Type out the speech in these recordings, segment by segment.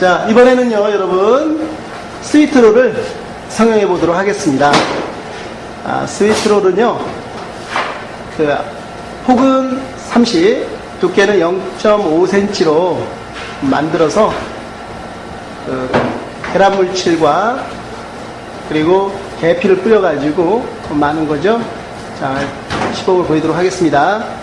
자, 이번에는요, 여러분, 스위트롤을 성형해 보도록 하겠습니다. 아, 스위트롤은요, 그, 폭은 30, 두께는 0.5cm로 만들어서, 그, 계란 물칠과 그리고 계피를 뿌려가지고 많은 거죠. 자, 시범을 보이도록 하겠습니다.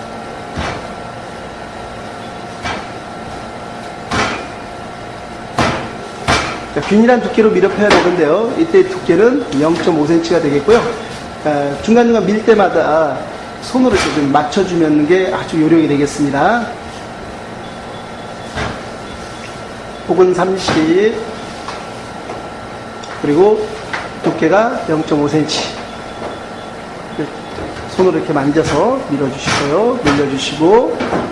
자, 균일한 두께로 밀어펴야 되는데요. 이때 두께는 0.5cm가 되겠고요. 아, 중간중간 밀 때마다 손으로 좀 맞춰주는 게 아주 요령이 되겠습니다. 폭은 30 그리고 두께가 0.5cm 손으로 이렇게 만져서 밀어주시고요. 밀려주시고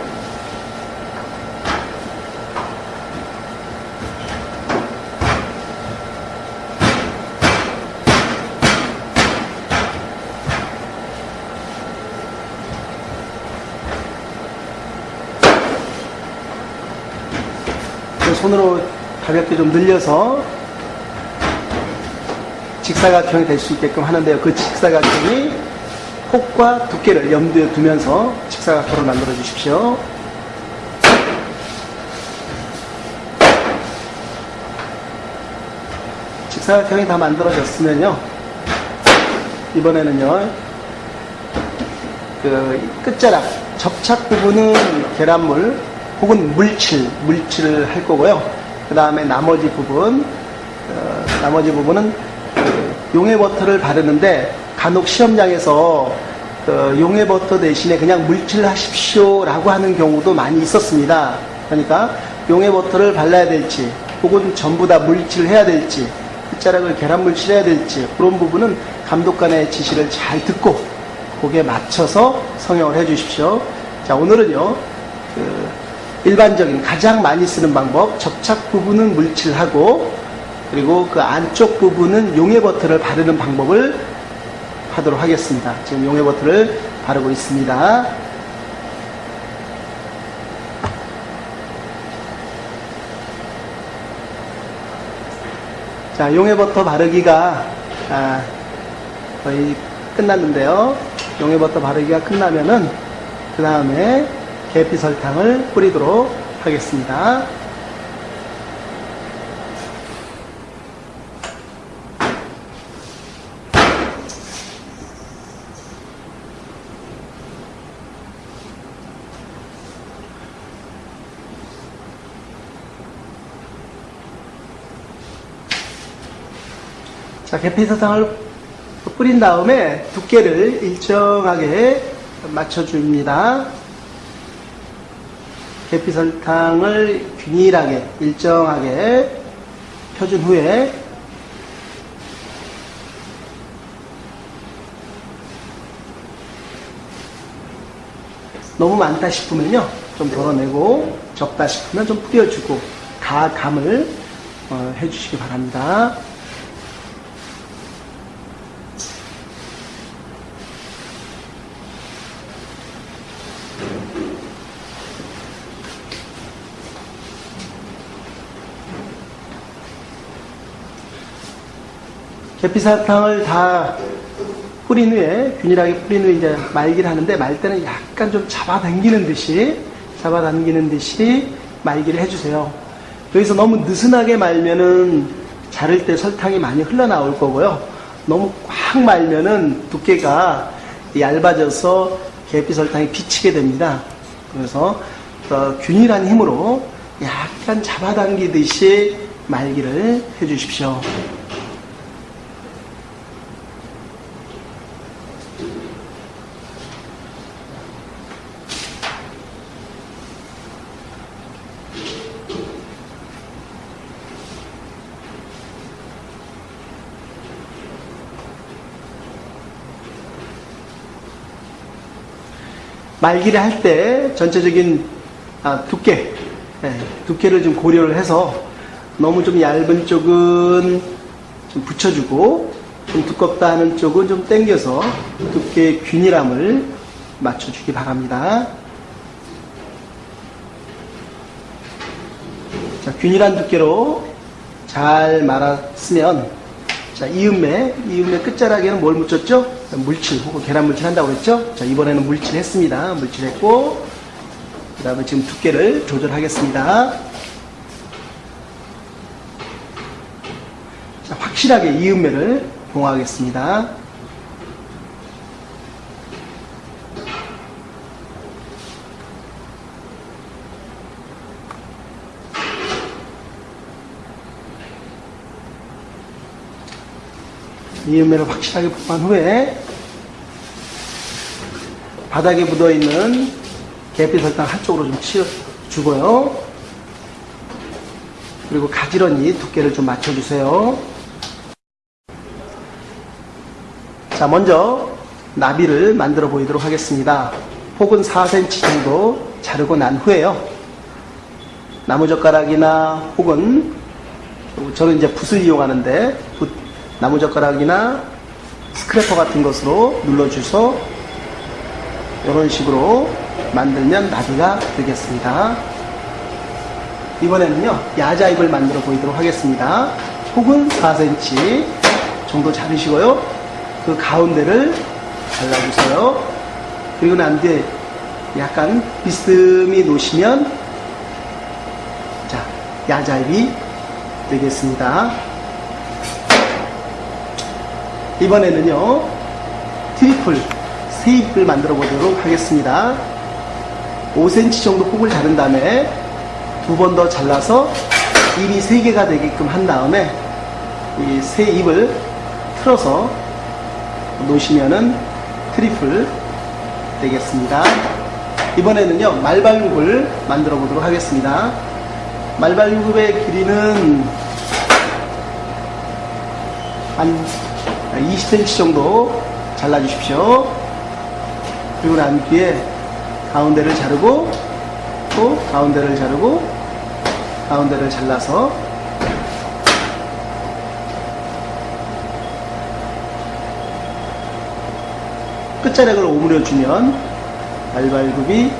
손으로 가볍게 좀 늘려서 직사각형이 될 수 있게끔 하는데요. 그 직사각형이 폭과 두께를 염두에 두면서 직사각형을 만들어 주십시오. 직사각형이 다 만들어졌으면요. 이번에는요. 그 끝자락, 접착 부분은 계란물 혹은 물칠, 물칠을 할 거고요. 그 다음에 나머지 부분, 어, 나머지 부분은 그 용해 버터를 바르는데 간혹 시험장에서 그 용해 버터 대신에 그냥 물칠 하십시오라고 하는 경우도 많이 있었습니다. 그러니까 용해 버터를 발라야 될지 혹은 전부 다 물칠을 해야 될지 끝자락을 계란 물칠 해야 될지 그런 부분은 감독관의 지시를 잘 듣고 거기에 맞춰서 성형을 해 주십시오. 자 오늘은요 그 일반적인 가장 많이 쓰는 방법 접착 부분은 물칠하고 그리고 그 안쪽 부분은 용해 버터를 바르는 방법을 하도록 하겠습니다. 지금 용해 버터를 바르고 있습니다. 자, 용해 버터 바르기가 아, 거의 끝났는데요. 용해 버터 바르기가 끝나면은 그 다음에 계피 설탕을 뿌리도록 하겠습니다. 자, 계피사탕을 뿌린 다음에 두께를 일정하게 맞춰줍니다. 계피설탕을 균일하게, 일정하게 펴준 후에 너무 많다 싶으면요, 좀 덜어내고 적다 싶으면 좀 뿌려주고 다 감을 어, 해주시기 바랍니다. 계피사탕을 다 뿌린 후에 균일하게 뿌린 후에 이제 말기를 하는데 말 때는 약간 좀 잡아당기는 듯이 잡아당기는 듯이 말기를 해주세요. 여기서 너무 느슨하게 말면은 자를 때 설탕이 많이 흘러나올 거고요. 너무 꽉 말면은 두께가 얇아져서 계피 설탕이 비치게 됩니다. 그래서 더 균일한 힘으로 약간 잡아당기듯이 말기를 해주십시오. 말기를 할 때 전체적인 아, 두께, 예, 두께를 좀 고려를 해서 너무 좀 얇은 쪽은 좀 붙여주고 좀 두껍다 하는 쪽은 좀 당겨서 두께의 균일함을 맞춰주기 바랍니다. 자, 균일한 두께로 잘 말았으면 자 이음매 이음매 끝자락에는 뭘 묻혔죠? 물칠 혹은 계란 물칠 한다고 그랬죠? 자 이번에는 물칠 했습니다. 물칠 했고 그 다음에 지금 두께를 조절하겠습니다. 자, 확실하게 이음매를 봉하겠습니다. 이음매를 확실하게 봉한 후에 바닥에 묻어있는 계피 설탕 한쪽으로 좀 치워주고요. 그리고 가지런히 두께를 좀 맞춰주세요. 자, 먼저 나비를 만들어 보이도록 하겠습니다. 폭은 4cm 정도 자르고 난 후에요. 나무젓가락이나 혹은 저는 이제 붓을 이용하는데 붓, 나무젓가락이나 스크래퍼 같은 것으로 눌러주서 이런 식으로 만들면 나비가 되겠습니다. 이번에는요 야자입을 만들어 보이도록 하겠습니다. 폭은 4cm 정도 자르시고요. 그 가운데를 잘라주세요. 그리고 난 뒤에 약간 비스듬히 놓으시면 자 야자입이 되겠습니다. 이번에는요 triple 세 잎을 만들어 보도록 하겠습니다. 5cm 정도 폭을 자른 다음에 두 번 더 잘라서 잎이 3개가 되게끔 한 다음에 이 세 잎을 틀어서 놓으시면은 triple 되겠습니다. 이번에는요 말발굽을 만들어 보도록 하겠습니다. 말발육의 길이는 한 20cm 정도 잘라 주십시오. 그리고 난 뒤에 가운데를 자르고 또 가운데를 자르고 가운데를 잘라서 끝자락을 오므려 주면 말발굽이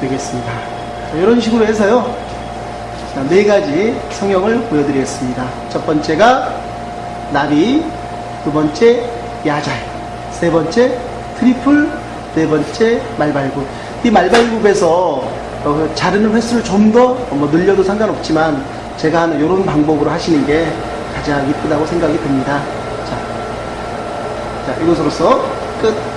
되겠습니다. 자, 이런 식으로 해서요. 자, 네 가지 성형을 보여드리겠습니다. 첫 번째가 나비, 두 번째 야자, 세 번째 triple, 네 번째 말발굽. 이 말발굽에서 어, 자르는 횟수를 좀더뭐 늘려도 상관없지만 제가 하는 이런 방법으로 하시는 게 가장 이쁘다고 생각이 듭니다. 자, 자 이것으로서 끝.